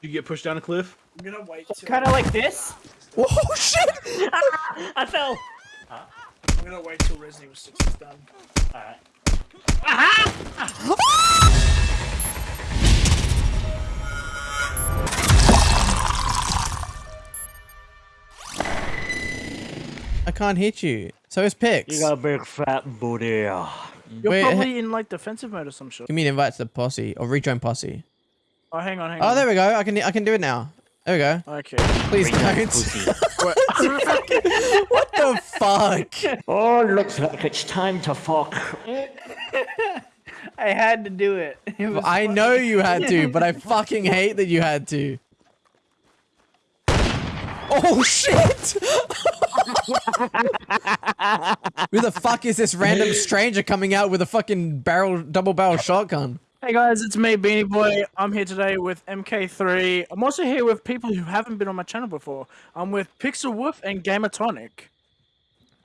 You get pushed down a cliff. I'm gonna wait. Kind of like this. Oh shit! I fell. I'm gonna wait till Resident Evil 6 is done. Alright. I can't hit you. So is Pix. You got a big fat booty. You're Wait, probably in like defensive mode or some shit. Give me an invite to the posse or rejoin posse. Oh, hang on, hang oh, on. Oh, there we go. I can I can do it now. There we go. Okay. Please don't. Pussy. what the fuck? oh, looks like it's time to fuck. I had to do it. It was I know you had to, but I fucking hate that you had to. Oh shit! Who the fuck is this random stranger coming out with a fucking barrel, double barrel shotgun? Hey guys, it's me, Beanie Boy. I'm here today with MK3. I'm also here with people who haven't been on my channel before. I'm with Pixel Wolf and Gamertonic.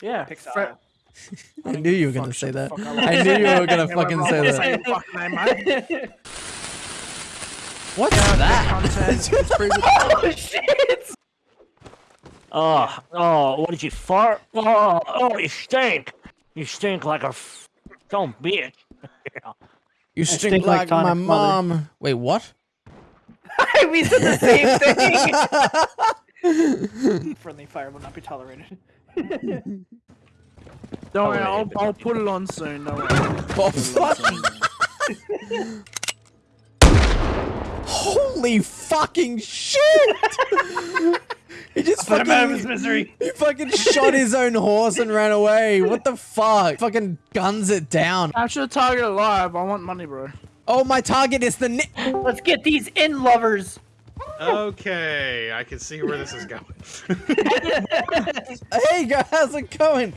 Yeah. Pixel. Fre- I knew you were gonna say that. I knew you were gonna fucking say that. say your fucking name, mate. What's Yeah, that? content. It's pretty good. oh shit! Oh, oh, what did you fart? Oh, oh, you stink. You stink like a f- dumb bitch. You stink, stink like, like my Tonic Mother. mom. Wait, what? we said the same thing. Friendly fire will not be tolerated. Don't worry, I'll, I'll put it on soon. Don't worry. Oh, fucking. Holy fucking shit! He Put him out of his fucking, misery. he fucking shot his own horse and ran away. What the fuck? Fucking guns it down. Capture the target alive. I want money, bro. Oh, my target is the ni- Let's get these in lovers. Okay, I can see where this is going. Hey guys, how's it going?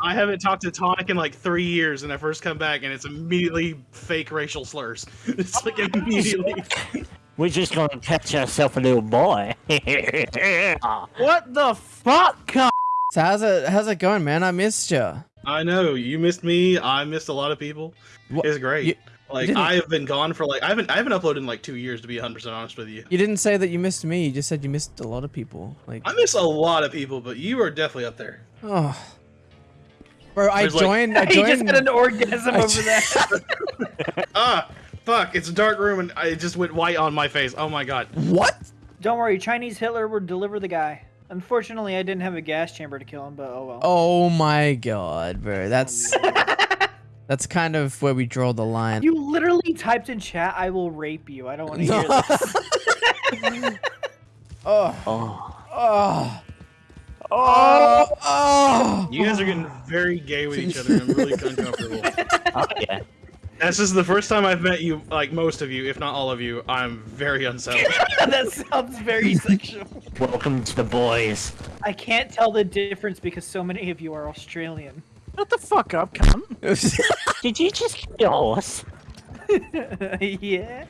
I haven't talked to Tonic in like three years, and I first come back, and it's immediately fake racial slurs. It's like immediately. We're just gonna catch ourselves a little boy. What the fuck. So how's it how's it going, man? I missed you. I know you missed me. I missed a lot of people. What- It's great. you- like didn't- I have been gone for like I haven't I haven't uploaded in like two years to be 100 percent honest with you. You didn't say that you missed me. You just said you missed a lot of people. Like, I miss a lot of people, but you are definitely up there. oh, bro, I There's, like- joined. I He just joined. had an orgasm I over there. that. Ah, fuck! It's a dark room, and it just went white on my face. Oh my god. what? Don't worry, Chinese Hitler would deliver the guy. Unfortunately, I didn't have a gas chamber to kill him, but oh well. Oh my god, bro. That's that's kind of where we draw the line. You literally typed in chat, "I will rape you." I don't want to hear this. oh, oh, oh, oh, oh. You guys are getting very gay with each other. I'm really uncomfortable. oh yeah. This is the first time I've met you, like most of you, if not all of you. I'm very unsettled. that sounds very sexual. Welcome to the boys. I can't tell the difference because so many of you are Australian. Shut the fuck up, come. Did you just kill us? yeah,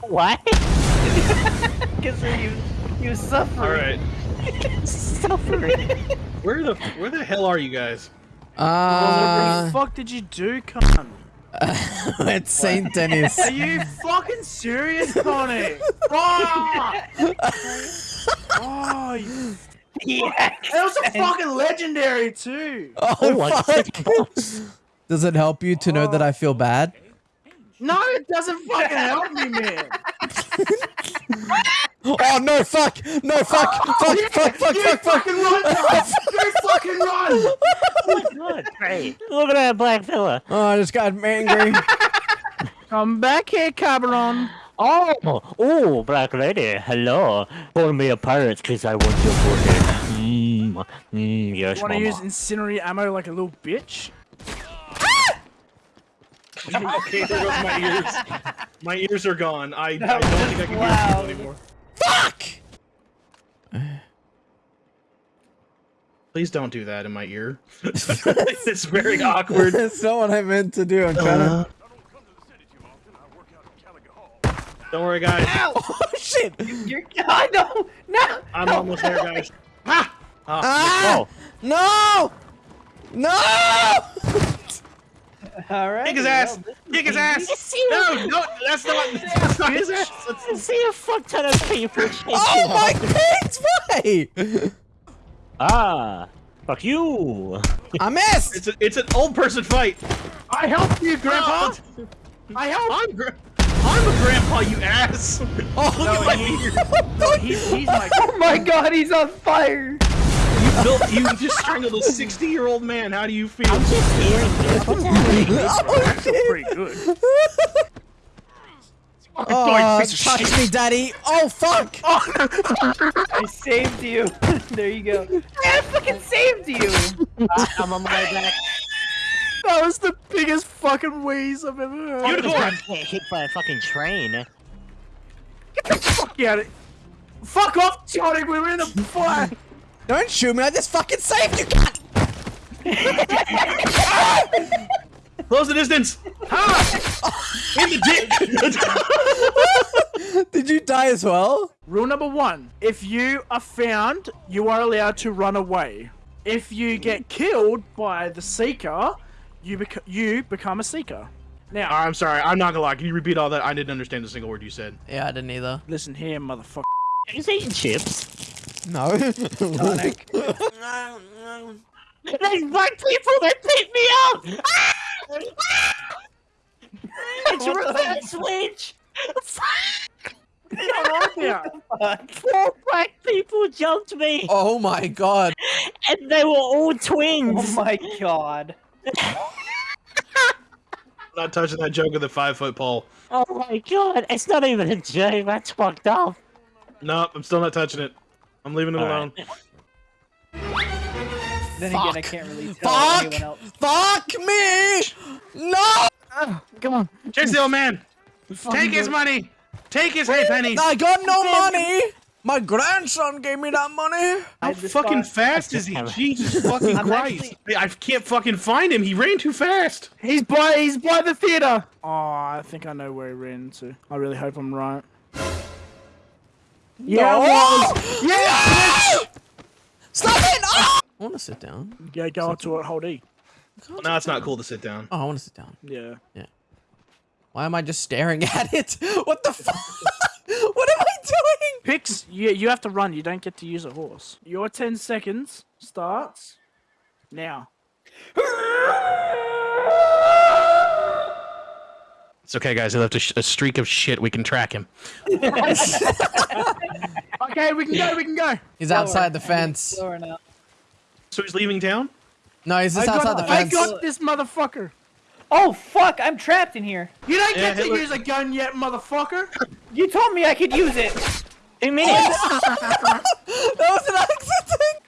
Why? because you you suffer. all right, Suffering. where the where the hell are you guys? What Uh, the fuck did you do, cunt? it's Saint Denis. Are you fucking serious, Connie? oh, oh you... Yeah. that was a fucking legendary too. Oh, Oh, I fuck. just. Does it help you to know that I feel bad? No, it doesn't fucking help me, man. Oh no! Fuck! No! Fuck! Fuck! Fuck! Fuck! You Fuck! Fuck! Fucking run, cunt. You fucking run. Oh my god, great. Look at that black fella. Oh, I just got angry. Come back here, Cabron. Oh, oh, black lady, hello. Call me a pirate because I want your booty. Mmm, mmm, yes, Want to mama. use incendiary ammo like a little bitch? okay, there goes my ears. My ears are gone. I, I don't think I can loud. hear people anymore. Fuck! Please don't do that in my ear. it's very awkward. That's not what I meant to do. I'm trying to. Don't worry, guys. Oh shit! You're. I know. No. I'm no. almost there, guys. Ah! Ah, Ah! Oh, No! No! All right. Kick his ass! Kick his ass! No, no, that's not, that's not his ass. I That's- see a fuck ton of people Oh my after- pigs! Why? Ah, fuck you. I missed. It's, a, it's an old person fight. I helped you, Grandpa. Oh, I helped. I'm, gra- I'm a grandpa, you ass. Oh, Look at my beard. He's, he's my. Oh my god, he's on fire! You built, you just strangled a 60 year old man. How do you feel? I'm just hearing this. What's happening? oh, shit. pretty good. Oh, piece of touch shit. me, daddy. Oh, fuck. I saved you. there you go. I fucking saved you! Ah, I'm on my way back. That was the biggest fucking wheeze I've ever heard. Unicorn! I'm getting hit by a fucking train. Get the fuck out of Fuck off, Tonic. We were in a fire. Don't shoot me. I just fucking saved you, cat. Close the distance. Ha! In the dick. Did you die as well? Rule number one: If you are found, you are allowed to run away. If you get killed by the seeker, you bec- you become a seeker. Now, I'm sorry. I'm not gonna lie. Can you repeat all that? I didn't understand a single word you said. Yeah, I didn't either. listen here, motherfucker. He's eating chips. No. Sonic. There's black people that beat me up! Ah! It's a reverse switch! Come on here. Four black people jumped me, oh my god. and they were all twins! Oh my god. I'm not touching that joke of the five foot pole. Oh my god, it's not even a joke. That's fucked up. No, I'm still not touching it. I'm leaving it All alone. right. Then again, I Fuck. can't really tell Fuck. anyone else. Fuck me. No. Ah, come on. Chase the old man. Take his money. Take his hay penny. I got no money. My grandson gave me that money. How fucking thought- fast is he? Jesus fucking Christ! actually- I can't fucking find him. He ran too fast. He's by he's by the theater. Oh, I think I know where he ran to. I really hope I'm right. Yeah, I was. Yeah. Stop it. Oh! I want to sit down. Yeah, go up to it. Hold E. Well, now it's not cool to sit down. Oh, I want to sit down. Yeah. Yeah. Why am I just staring at it? What the fuck? what am I doing? Pix, you, you have to run. You don't get to use a horse. Your 10 seconds starts now. It's okay, guys. He left a, sh- a streak of shit. We can track him. Okay, we can go. We can go. He's outside the fence. Slower now. So he's leaving town. No, he's just I outside got, the I got this motherfucker. Oh fuck, I'm trapped in here. You don't Yeah, get to Hitler- use a gun yet, motherfucker. You told me I could use it. In minutes! That was an accident.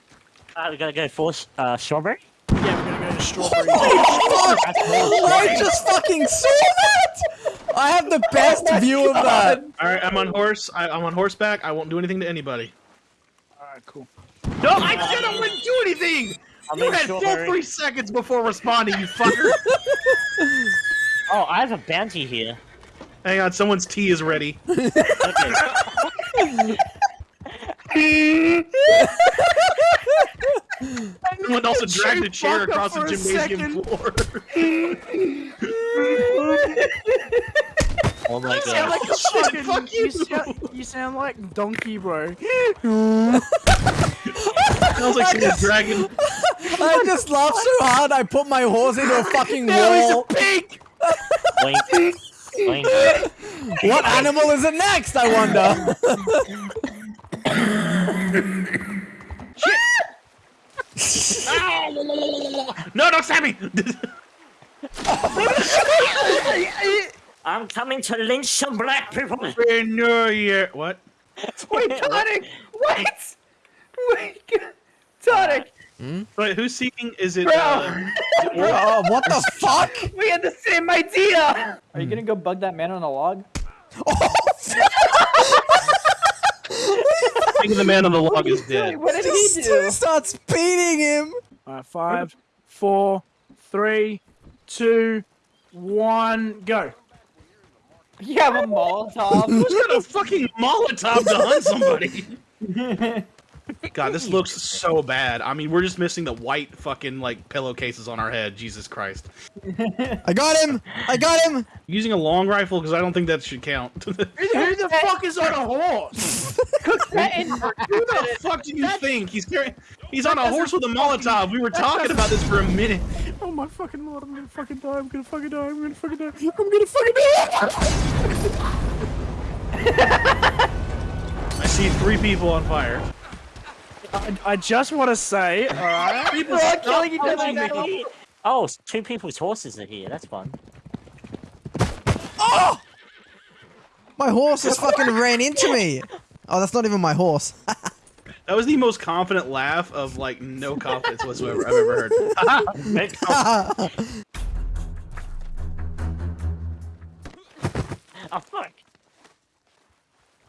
uh, we gotta go for uh, strawberry. Yeah, we're gonna go to strawberry. Fuck! I just fucking saw that. I have the best view of that. All right, I'm on horse. I, I'm on horseback. I won't do anything to anybody. Alright, cool. No, I said I wouldn't do anything. I'm You in had full three seconds before responding, you fucker. Oh, I have a bounty here. Hang on, someone's tea is ready. Someone also dragged a chair across the gymnasium floor. oh my You sound like a fucking, fuck you. you. sound, you sound like donkey, bro. Sounds like someone's dragging. I just laughed so hard I put my horse into a fucking Now he's a pig. Wink. Wink. What animal is it next? I wonder. No, don't stab me! I'm coming to lynch some black people. no, yeah. What? Wait, Tonic! Wait! Wait! Tonic! Wait, who's seeking? Is it? Bro! Uh, oh, what the fuck? We had the same idea! Are you gonna go bug that man on the log? thinking the man on the log is dead. What did he This do? dude starts beating him. Alright, five, four, three, two, one, go. You have a Molotov. Who's got a fucking Molotov to hunt somebody? God, this looks so bad. I mean, we're just missing the white fucking like pillowcases on our head. Jesus Christ. I got him! I got him! Using a long rifle because I don't think that should count. Who Who the fuck is on a horse? Who the fuck do you think he's carrying? He's on a horse with a Molotov. We were talking about this for a minute. Oh my fucking lord, I'm gonna fucking die, I'm gonna fucking die, I'm gonna fucking die, I'm gonna fucking die! I see three people on fire. I, I just want to say, alright? People are killing each other now. Oh, s- two people's horses are here. That's fun. Oh! My horse just fucking ran into me! Oh, that's not even my horse. That was the most confident laugh of like no confidence whatsoever I've ever heard. Make- oh fuck!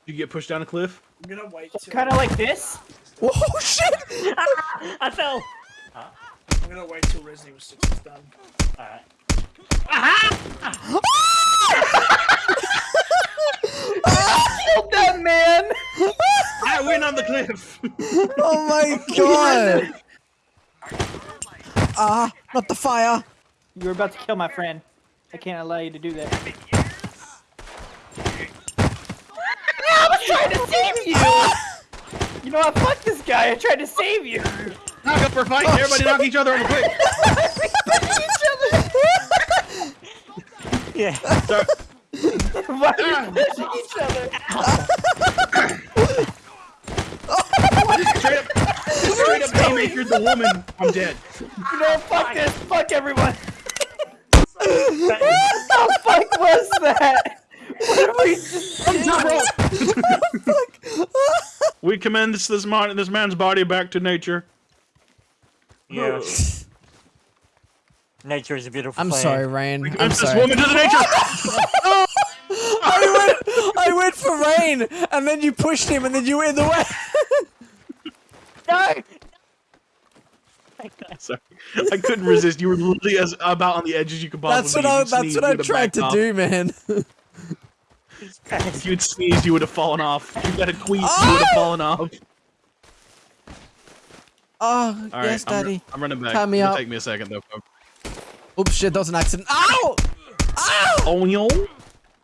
you get pushed down a cliff. I'm gonna wait Kind of like this. oh shit! I fell. I'm gonna wait till Resident Evil 6 is done. Alright. Killed that man. I win on the cliff. Oh my god! Ah, not the fire! You were about to kill my friend. I can't allow you to do that. I was trying to save you. You know what? Fuck this guy. I tried to save you. knock up for a fight. Oh, Everybody knock each other on the cliff. Yeah. Sorry. Why are we ah. pushing each other? Straight up, straight up haymaker the woman. I'm dead. You know? Fuck this. Fuck everyone. What the fuck was that? What did we just We commend this this, man, this man's body back to nature. Yeah. Nature is a beautiful I'm thing. sorry, Rain. I'm Commend this sorry. woman to the nature. I went, I went for Rain, and then you pushed him, and then you were in the way. No. Sorry, I couldn't resist. You were literally as about on the edge as you could possibly. That's what be. I. If you'd That's what I would've tried to off. do, man. If you'd sneezed, you would have fallen off. If you got a queef, you Ah! would have fallen off. Oh, All right, yes, I'm, Daddy. I'm running back. Tie me up. Take me a second though. Oops, shit, that was an accident. Ow! Ow! Oh, yo.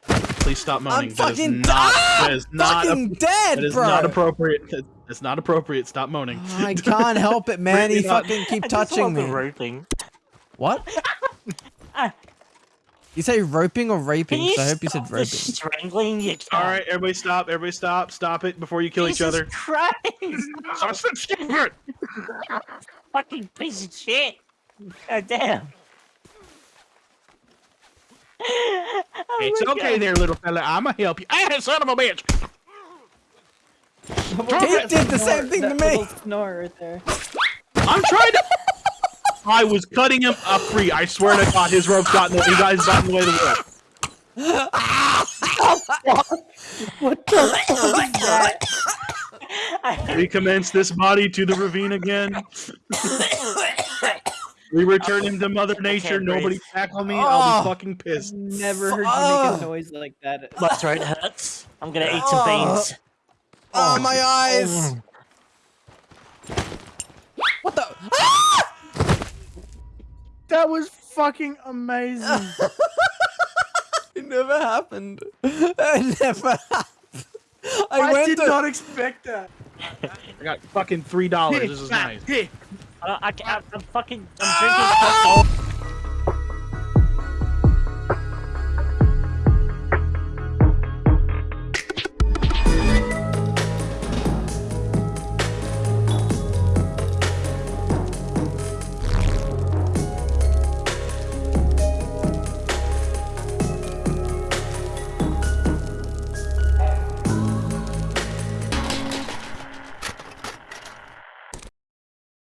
Please stop moaning. I'm That is fucking not. ah! That is not. fucking dead, that is bro. not appropriate. That- That's not appropriate. Stop moaning. I can't help it, man. He not. fucking keep I just touching me. the roping. What? You say roping or raping? So I hope you stop said the roping. strangling you All right, everybody, stop. Everybody, stop. Stop it before you kill each other. Christ! I said stop it. Fucking piece of shit! God damn! Oh It's okay God. there, little fella. I'ma help you. Ah, son of a bitch. He did the same thing to me. little Snore right there. I'm trying to. I was cutting him up free. I swear to God, his rope got in the. You guys got in the way of the rope. What the fuck is that? We commence this body to the ravine again. We return him to Mother Nature. breathe. Nobody tackle me. I'll Oh. be fucking pissed. Never heard you make a noise like that. My throat hurts. I'm gonna eat some oh. beans. Oh, my oh. eyes! What the? That was fucking amazing. It never happened. It never happened. I, I, went did to. not expect that. I got fucking three dollars. This is nice. Here. Uh, I, I, I'm fucking. I'm drinking.